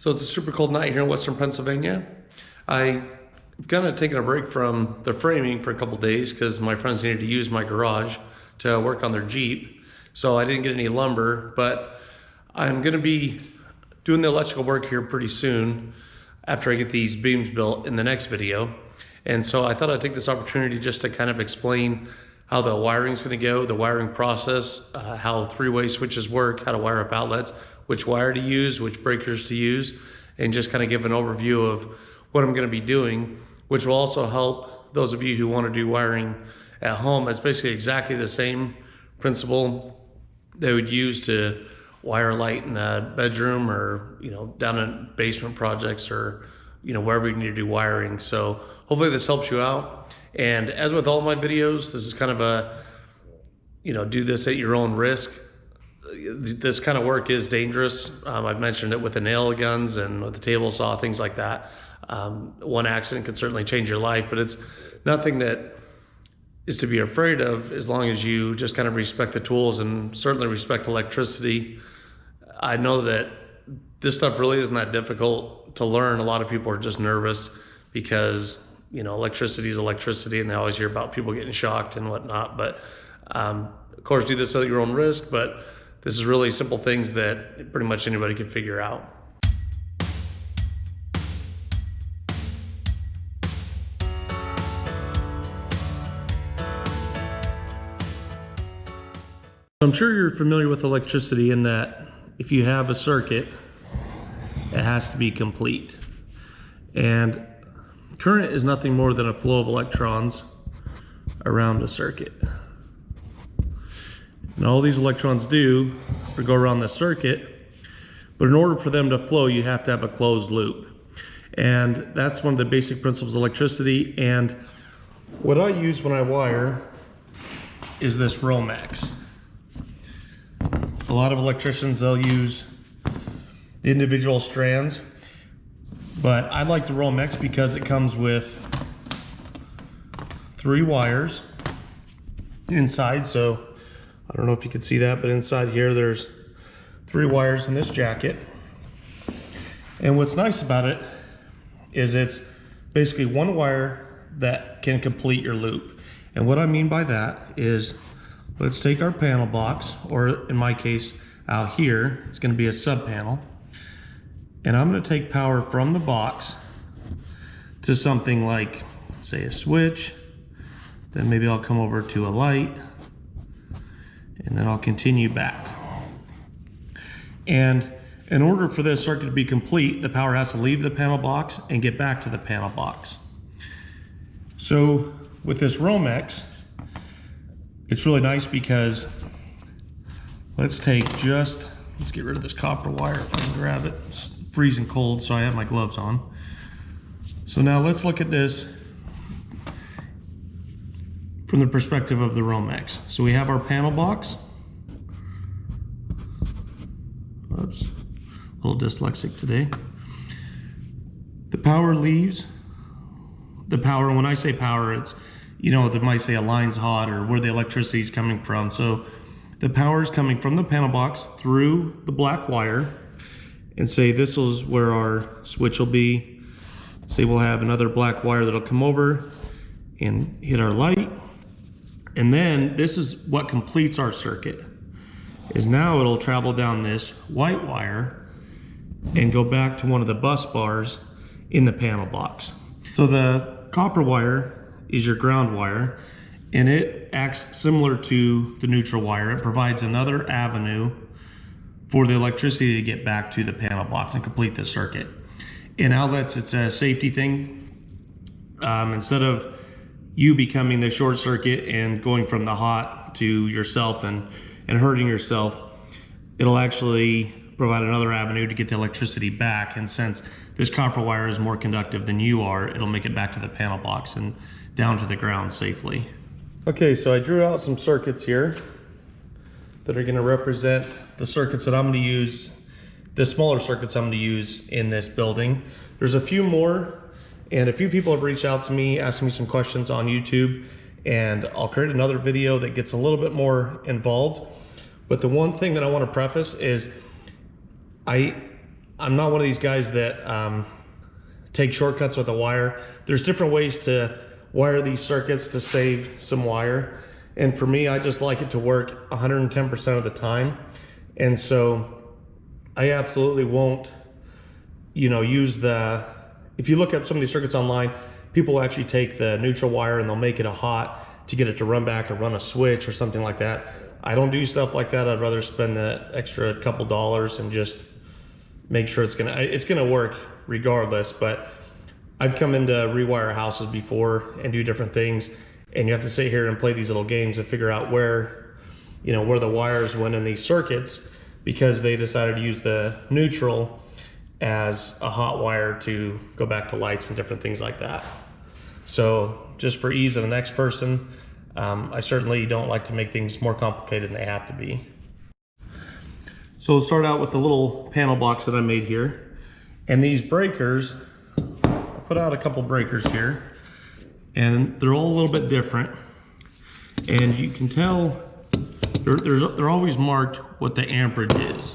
So it's a super cold night here in Western Pennsylvania. I've kind of taken a break from the framing for a couple days because my friends needed to use my garage to work on their Jeep. So I didn't get any lumber, but I'm gonna be doing the electrical work here pretty soon after I get these beams built in the next video. And so I thought I'd take this opportunity just to kind of explain how the wiring's gonna go, the wiring process, uh, how three-way switches work, how to wire up outlets, which wire to use, which breakers to use, and just kind of give an overview of what I'm gonna be doing, which will also help those of you who wanna do wiring at home. It's basically exactly the same principle they would use to wire light in a bedroom or, you know, down in basement projects or, you know, wherever you need to do wiring. So hopefully this helps you out. And as with all my videos, this is kind of a, you know, do this at your own risk. This kind of work is dangerous. Um, I've mentioned it with the nail guns and with the table saw, things like that. Um, one accident can certainly change your life, but it's nothing that is to be afraid of as long as you just kind of respect the tools and certainly respect electricity. I know that this stuff really isn't that difficult to learn. A lot of people are just nervous because you know, electricity is electricity, and they always hear about people getting shocked and whatnot. But um, of course, do this at your own risk. But this is really simple things that pretty much anybody can figure out. I'm sure you're familiar with electricity in that if you have a circuit, it has to be complete. And Current is nothing more than a flow of electrons around a circuit. And all these electrons do are go around the circuit, but in order for them to flow, you have to have a closed loop. And that's one of the basic principles of electricity. And what I use when I wire is this Romex. A lot of electricians, they'll use the individual strands but I like the Romex because it comes with three wires inside. So I don't know if you can see that, but inside here there's three wires in this jacket. And what's nice about it is it's basically one wire that can complete your loop. And what I mean by that is let's take our panel box, or in my case out here, it's gonna be a sub panel. And I'm gonna take power from the box to something like, say a switch, then maybe I'll come over to a light, and then I'll continue back. And in order for this circuit to be complete, the power has to leave the panel box and get back to the panel box. So with this Romex, it's really nice because let's take just, let's get rid of this copper wire if I can grab it. It's freezing cold, so I have my gloves on. So now let's look at this from the perspective of the Romex. So we have our panel box. Oops, a little dyslexic today. The power leaves. The power, when I say power, it's, you know, they might say a line's hot or where the electricity is coming from. So the power is coming from the panel box through the black wire and say this is where our switch will be. Say we'll have another black wire that'll come over and hit our light. And then this is what completes our circuit. Is now it'll travel down this white wire and go back to one of the bus bars in the panel box. So the copper wire is your ground wire and it acts similar to the neutral wire. It provides another avenue for the electricity to get back to the panel box and complete the circuit. In outlets, it's a safety thing. Um, instead of you becoming the short circuit and going from the hot to yourself and, and hurting yourself, it'll actually provide another avenue to get the electricity back. And since this copper wire is more conductive than you are, it'll make it back to the panel box and down to the ground safely. Okay, so I drew out some circuits here that are gonna represent the circuits that I'm gonna use, the smaller circuits I'm gonna use in this building. There's a few more, and a few people have reached out to me, asking me some questions on YouTube, and I'll create another video that gets a little bit more involved. But the one thing that I wanna preface is I, I'm not one of these guys that um, take shortcuts with a wire. There's different ways to wire these circuits to save some wire. And for me, I just like it to work 110% of the time. And so I absolutely won't, you know, use the, if you look up some of these circuits online, people actually take the neutral wire and they'll make it a hot to get it to run back and run a switch or something like that. I don't do stuff like that. I'd rather spend the extra couple dollars and just make sure it's gonna it's gonna work regardless. But I've come into rewire houses before and do different things, and you have to sit here and play these little games and figure out where you know where the wires went in these circuits because they decided to use the neutral as a hot wire to go back to lights and different things like that. So just for ease of the next person, um, I certainly don't like to make things more complicated than they have to be. So we'll start out with the little panel box that I made here. And these breakers, I put out a couple breakers here and they're all a little bit different. And you can tell they're, they're always marked what the amperage is.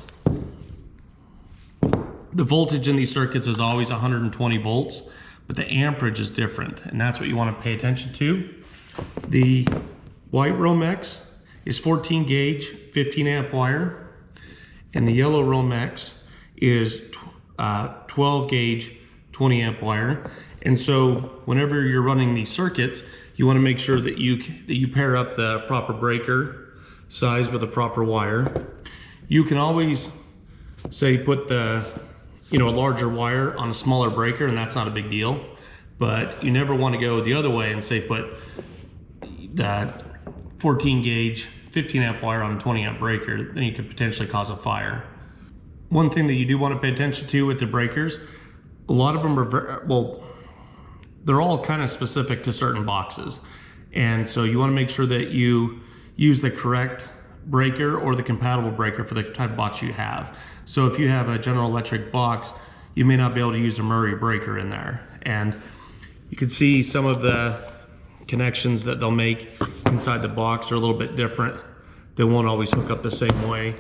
The voltage in these circuits is always 120 volts, but the amperage is different. And that's what you want to pay attention to. The white Romex is 14 gauge, 15 amp wire, and the yellow Romex is uh, 12 gauge, 20 amp wire. And so whenever you're running these circuits, you want to make sure that you that you pair up the proper breaker size with the proper wire. You can always say put the you know a larger wire on a smaller breaker and that's not a big deal but you never want to go the other way and say put that 14 gauge 15 amp wire on a 20 amp breaker, then you could potentially cause a fire. One thing that you do want to pay attention to with the breakers, a lot of them are, well, they're all kind of specific to certain boxes. And so you want to make sure that you use the correct breaker or the compatible breaker for the type of box you have. So if you have a General Electric box, you may not be able to use a Murray breaker in there. And you can see some of the connections that they'll make inside the box are a little bit different. They won't always hook up the same way.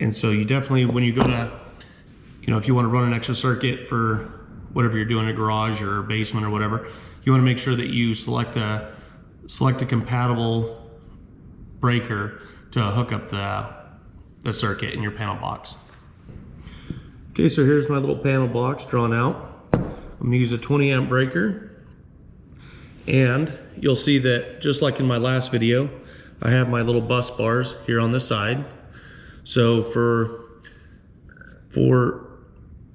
And so you definitely, when you go to, you know, if you want to run an extra circuit for whatever you're doing in a garage or basement or whatever, you want to make sure that you select a, select a compatible breaker to hook up the, the circuit in your panel box. Okay, so here's my little panel box drawn out. I'm gonna use a 20 amp breaker and you'll see that just like in my last video, I have my little bus bars here on the side. So for, for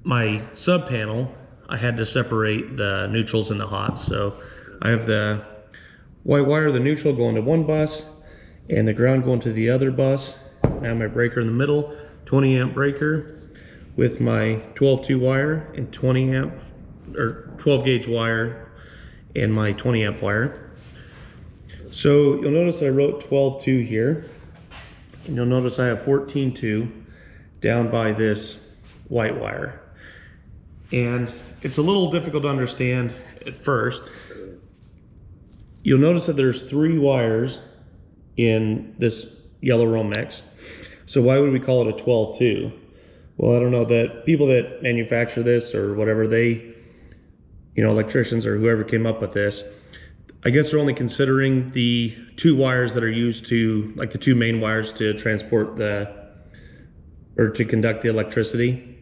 my sub panel, I had to separate the neutrals and the hots. So I have the white wire, the neutral going to one bus and the ground going to the other bus. Have my breaker in the middle, 20 amp breaker with my 12-2 wire and 20 amp or 12 gauge wire and my 20 amp wire. So you'll notice I wrote 12-2 here. And you'll notice I have 14-2 down by this white wire. And it's a little difficult to understand at first. You'll notice that there's three wires in this yellow Romex. So why would we call it a 12-2? Well, I don't know that people that manufacture this or whatever, they you know, electricians or whoever came up with this, I guess they're only considering the two wires that are used to, like the two main wires to transport the, or to conduct the electricity.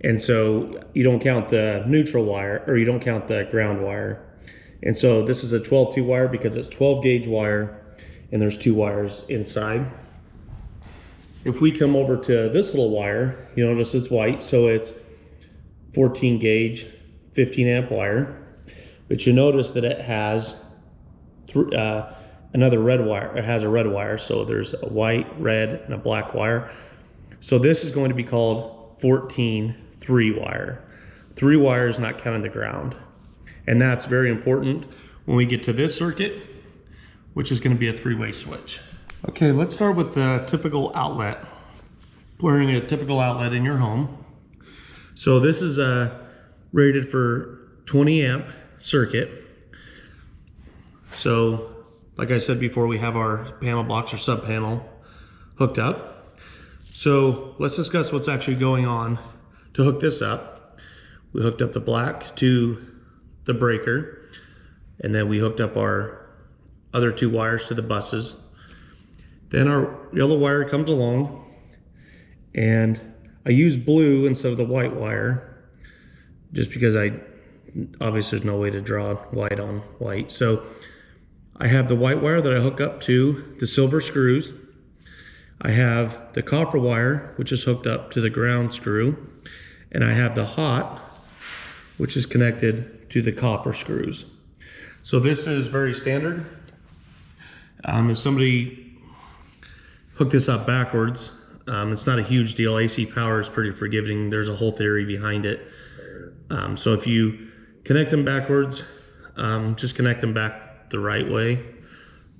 And so you don't count the neutral wire, or you don't count the ground wire. And so this is a 12-2 wire because it's 12 gauge wire and there's two wires inside. If we come over to this little wire, you notice it's white, so it's 14 gauge 15 amp wire, but you notice that it has uh, another red wire. It has a red wire, so there's a white, red, and a black wire. So this is going to be called 14 three wire. Three wires not counting the ground. And that's very important when we get to this circuit, which is gonna be a three-way switch. Okay, let's start with the typical outlet. Wearing a typical outlet in your home. So this is a rated for 20 amp circuit. So like I said before, we have our panel box or sub panel hooked up. So let's discuss what's actually going on to hook this up. We hooked up the black to the breaker, and then we hooked up our other two wires to the buses. Then our yellow wire comes along, and I use blue instead of the white wire, just because I obviously there's no way to draw white on white. So I have the white wire that I hook up to the silver screws. I have the copper wire, which is hooked up to the ground screw. And I have the hot, which is connected to the copper screws. So this is very standard. Um, if somebody hooked this up backwards, um, it's not a huge deal. AC power is pretty forgiving. There's a whole theory behind it. Um, so if you connect them backwards, um, just connect them back the right way.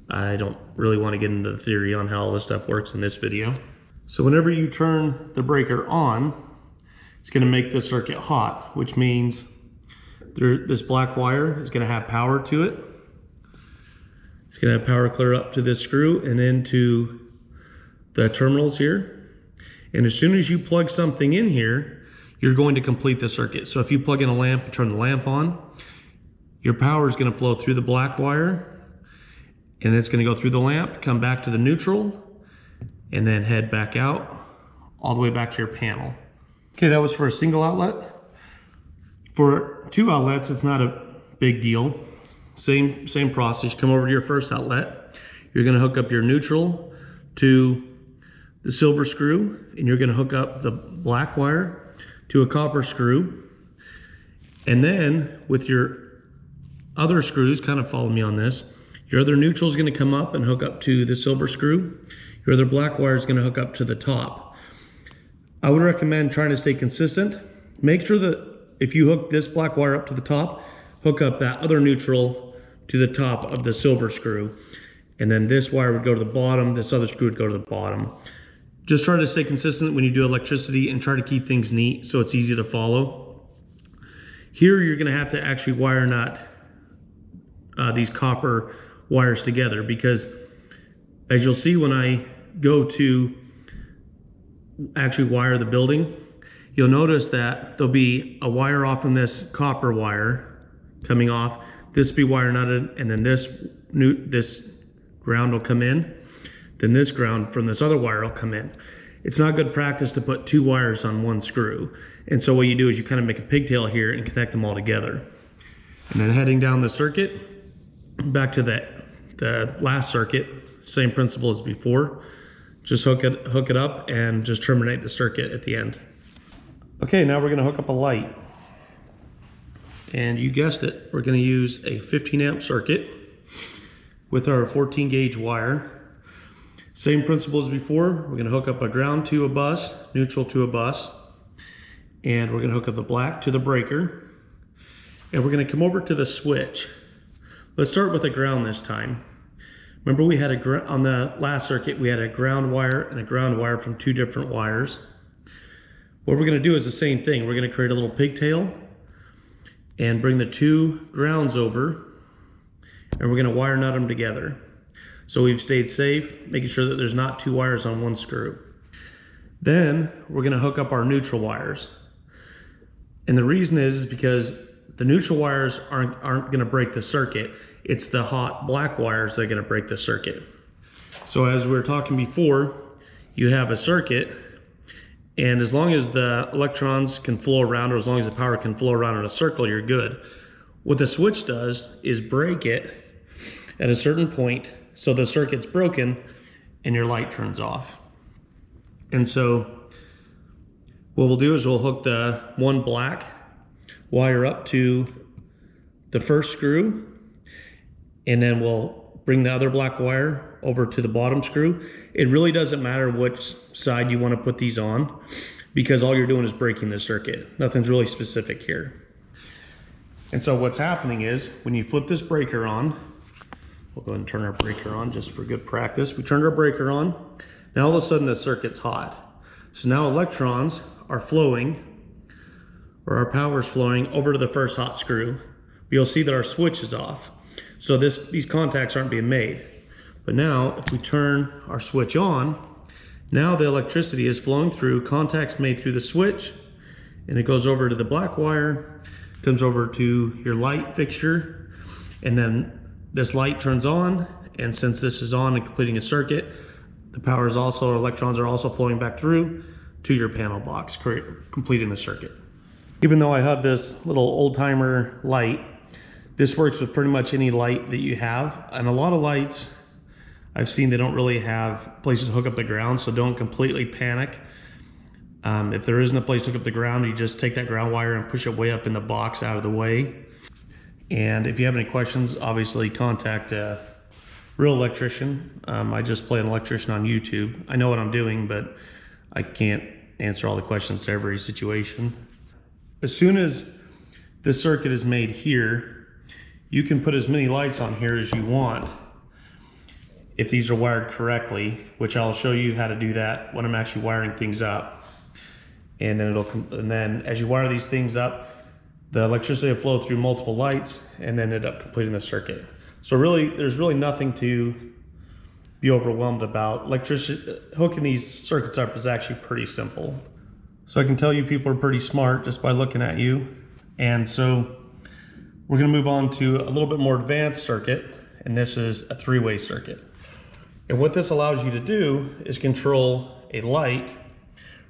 I don't really want to get into the theory on how all this stuff works in this video. So whenever you turn the breaker on, it's going to make the circuit hot, which means there, this black wire is going to have power to it. It's to have power clear up to this screw and into the terminals here. And as soon as you plug something in here, you're going to complete the circuit. So if you plug in a lamp and turn the lamp on, your power is going to flow through the black wire and it's going to go through the lamp, come back to the neutral, and then head back out all the way back to your panel. Okay, that was for a single outlet. For two outlets, it's not a big deal. Same, same process, come over to your first outlet. You're gonna hook up your neutral to the silver screw, and you're gonna hook up the black wire to a copper screw. And then with your other screws, kind of follow me on this, your other neutral is gonna come up and hook up to the silver screw. Your other black wire is gonna hook up to the top. I would recommend trying to stay consistent. Make sure that if you hook this black wire up to the top, hook up that other neutral to the top of the silver screw. And then this wire would go to the bottom, this other screw would go to the bottom. Just try to stay consistent when you do electricity and try to keep things neat so it's easy to follow. Here you're gonna have to actually wire nut uh, these copper wires together because as you'll see when I go to actually wire the building, you'll notice that there'll be a wire off from this copper wire coming off. This be wire nutted, and then this new this ground will come in. Then this ground from this other wire will come in. It's not good practice to put two wires on one screw. And so what you do is you kind of make a pigtail here and connect them all together. And then heading down the circuit, back to that the last circuit, same principle as before. Just hook it, hook it up and just terminate the circuit at the end. Okay, now we're gonna hook up a light. And you guessed it, we're gonna use a 15 amp circuit with our 14 gauge wire. Same principle as before, we're gonna hook up a ground to a bus, neutral to a bus, and we're gonna hook up the black to the breaker. And we're gonna come over to the switch. Let's start with the ground this time. Remember we had a, on the last circuit, we had a ground wire and a ground wire from two different wires. What we're gonna do is the same thing. We're gonna create a little pigtail and bring the two grounds over and we're gonna wire nut them together. So we've stayed safe, making sure that there's not two wires on one screw. Then we're gonna hook up our neutral wires. And the reason is, is because the neutral wires aren't, aren't gonna break the circuit. It's the hot black wires that are gonna break the circuit. So as we were talking before, you have a circuit and as long as the electrons can flow around or as long as the power can flow around in a circle, you're good. What the switch does is break it at a certain point so the circuit's broken and your light turns off. And so what we'll do is we'll hook the one black wire up to the first screw and then we'll bring the other black wire over to the bottom screw. It really doesn't matter which side you want to put these on because all you're doing is breaking the circuit. Nothing's really specific here. And so what's happening is when you flip this breaker on, we'll go ahead and turn our breaker on just for good practice. We turned our breaker on. Now all of a sudden the circuit's hot. So now electrons are flowing or our power is flowing over to the first hot screw. You'll see that our switch is off. So this, these contacts aren't being made. But now if we turn our switch on, now the electricity is flowing through, contacts made through the switch, and it goes over to the black wire, comes over to your light fixture, and then this light turns on, and since this is on and completing a circuit, the power is also, electrons are also flowing back through to your panel box, completing the circuit. Even though I have this little old timer light, this works with pretty much any light that you have. And a lot of lights, I've seen they don't really have places to hook up the ground, so don't completely panic. Um, if there isn't a place to hook up the ground, you just take that ground wire and push it way up in the box out of the way. And if you have any questions, obviously contact a real electrician. Um, I just play an electrician on YouTube. I know what I'm doing, but I can't answer all the questions to every situation. As soon as the circuit is made here, you can put as many lights on here as you want if these are wired correctly, which I'll show you how to do that when I'm actually wiring things up. And then it'll, and then as you wire these things up, the electricity will flow through multiple lights and then end up completing the circuit. So really, there's really nothing to be overwhelmed about. Electricity, hooking these circuits up is actually pretty simple. So I can tell you people are pretty smart just by looking at you. And so we're gonna move on to a little bit more advanced circuit, and this is a three-way circuit. And what this allows you to do is control a light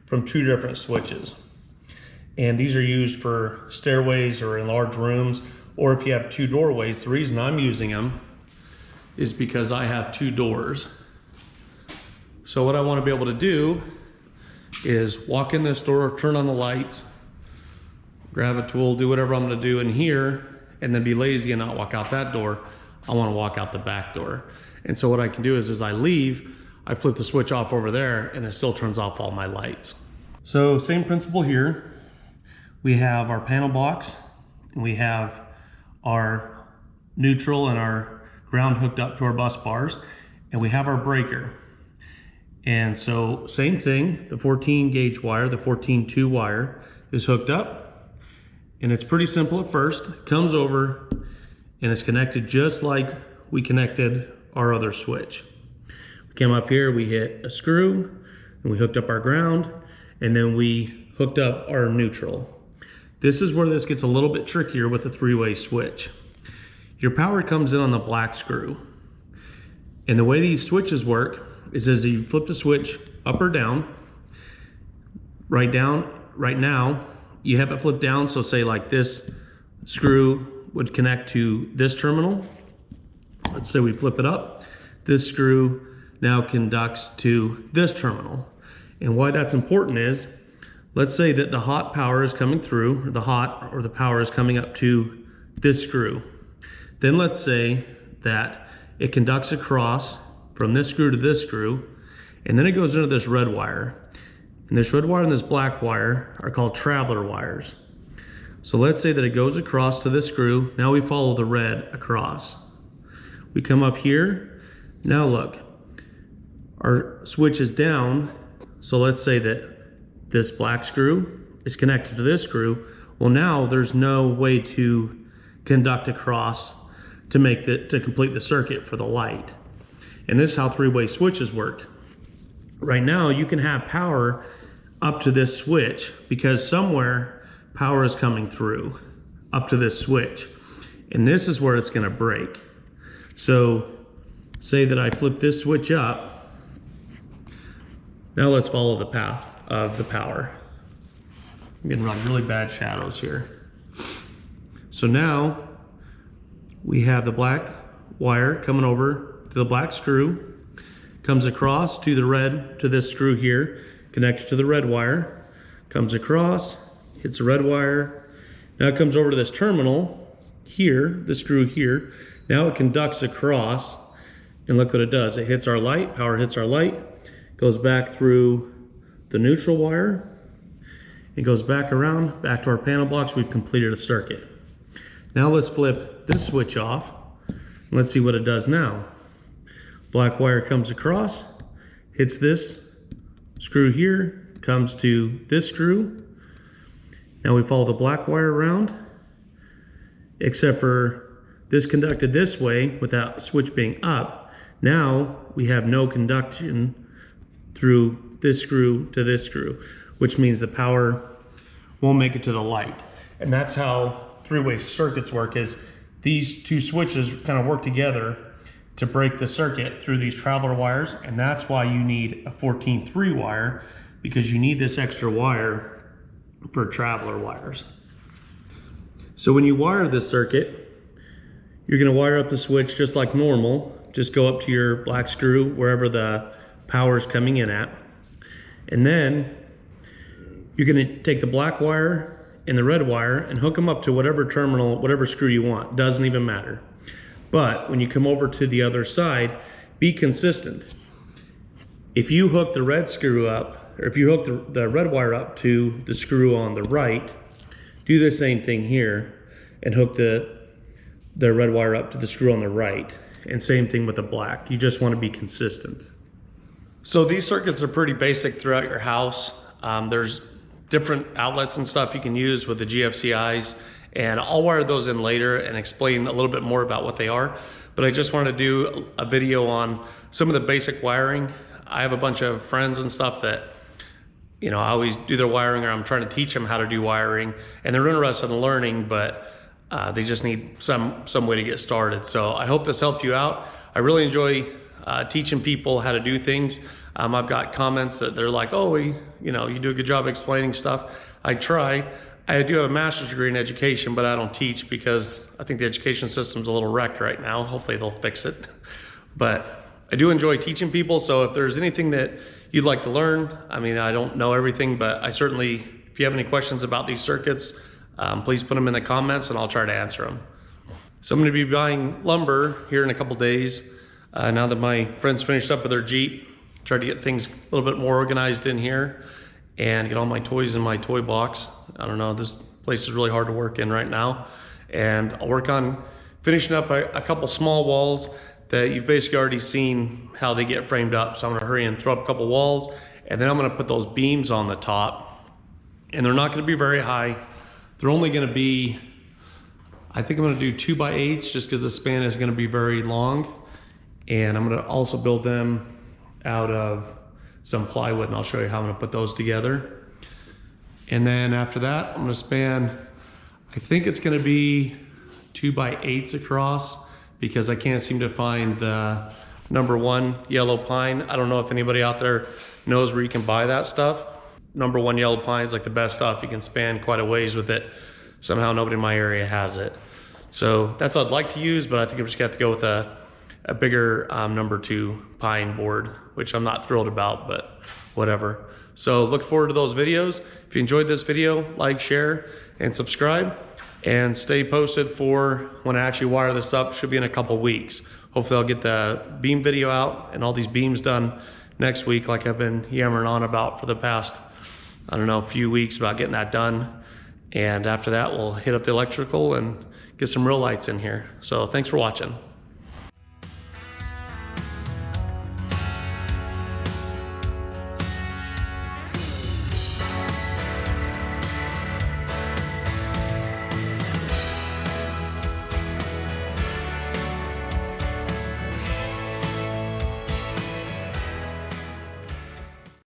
from two different switches. And these are used for stairways or in large rooms, or if you have two doorways. The reason I'm using them is because I have two doors. So what I want to be able to do is walk in this door, turn on the lights, grab a tool, do whatever I'm to do in here, and then be lazy and not walk out that door. I want to walk out the back door. And so what I can do is as I leave, I flip the switch off over there and it still turns off all my lights. So same principle here. We have our panel box and we have our neutral and our ground hooked up to our bus bars and we have our breaker. And so same thing, the 14 gauge wire, the 14 2 wire is hooked up and it's pretty simple at first. It comes over and it's connected just like we connected our other switch. We came up here, we hit a screw and we hooked up our ground and then we hooked up our neutral. This is where this gets a little bit trickier with a three-way switch. Your power comes in on the black screw. And the way these switches work is as you flip the switch up or down, right down, right now, you have it flipped down, so say like this screw would connect to this terminal. Let's say we flip it up. This screw now conducts to this terminal. And why that's important is, let's say that the hot power is coming through, or the hot or the power is coming up to this screw. Then let's say that it conducts across from this screw to this screw, and then it goes into this red wire. And this red wire and this black wire are called traveler wires. So let's say that it goes across to this screw. Now we follow the red across. We come up here. Now look, our switch is down. So let's say that this black screw is connected to this screw. Well, now there's no way to conduct across to make the, to complete the circuit for the light. And this is how three-way switches work. Right now, you can have power up to this switch because somewhere power is coming through up to this switch. And this is where it's gonna break. So say that I flip this switch up. Now let's follow the path of the power. I'm getting really bad shadows here. So now we have the black wire coming over to the black screw, comes across to the red, to this screw here, connected to the red wire, comes across, hits the red wire. Now it comes over to this terminal here, the screw here. Now it conducts across, and look what it does. It hits our light, power hits our light, goes back through the neutral wire, it goes back around, back to our panel box. We've completed a circuit. Now let's flip this switch off. And let's see what it does now. Black wire comes across, hits this screw here, comes to this screw. Now we follow the black wire around, except for this conducted this way without switch being up. Now we have no conduction through this screw to this screw, which means the power won't make it to the light. And that's how three-way circuits work is these two switches kind of work together to break the circuit through these traveler wires. And that's why you need a 14-3 wire because you need this extra wire for traveler wires. So when you wire this circuit, you're gonna wire up the switch just like normal. Just go up to your black screw wherever the power is coming in at. And then you're gonna take the black wire and the red wire and hook them up to whatever terminal, whatever screw you want. Doesn't even matter. But when you come over to the other side, be consistent. If you hook the red screw up, or if you hook the, the red wire up to the screw on the right, do the same thing here and hook the, the red wire up to the screw on the right. And same thing with the black. You just want to be consistent. So these circuits are pretty basic throughout your house. Um, there's different outlets and stuff you can use with the GFCIs and I'll wire those in later and explain a little bit more about what they are. But I just wanted to do a video on some of the basic wiring. I have a bunch of friends and stuff that, you know, I always do their wiring or I'm trying to teach them how to do wiring and they're interested in learning, but uh, they just need some, some way to get started. So I hope this helped you out. I really enjoy uh, teaching people how to do things. Um, I've got comments that they're like, oh, we, you know, you do a good job explaining stuff. I try. I do have a master's degree in education, but I don't teach because I think the education system's a little wrecked right now. Hopefully they'll fix it. But I do enjoy teaching people. So if there's anything that you'd like to learn, I mean, I don't know everything, but I certainly, if you have any questions about these circuits, um, please put them in the comments and I'll try to answer them. So I'm going to be buying lumber here in a couple days. Uh, now that my friends finished up with their Jeep, try to get things a little bit more organized in here and get all my toys in my toy box. I don't know, this place is really hard to work in right now. And I'll work on finishing up a, a couple small walls that you've basically already seen how they get framed up. So I'm gonna hurry and throw up a couple walls and then I'm gonna put those beams on the top and they're not gonna be very high. They're only gonna be, I think I'm gonna do two by eights just because the span is gonna be very long. And I'm gonna also build them out of some plywood and I'll show you how I'm gonna put those together. And then after that, I'm gonna span, I think it's gonna be two by eights across because I can't seem to find the number one yellow pine. I don't know if anybody out there knows where you can buy that stuff. Number one yellow pine is like the best stuff. You can span quite a ways with it. Somehow nobody in my area has it. So that's what I'd like to use, but I think I'm just gonna have to go with a, a bigger um, number two pine board, which I'm not thrilled about, but whatever. So look forward to those videos. If you enjoyed this video, like, share, and subscribe. And stay posted for when I actually wire this up. Should be in a couple weeks. Hopefully I'll get the beam video out and all these beams done next week like I've been yammering on about for the past, I don't know, a few weeks about getting that done. And after that, we'll hit up the electrical and get some real lights in here. So thanks for watching.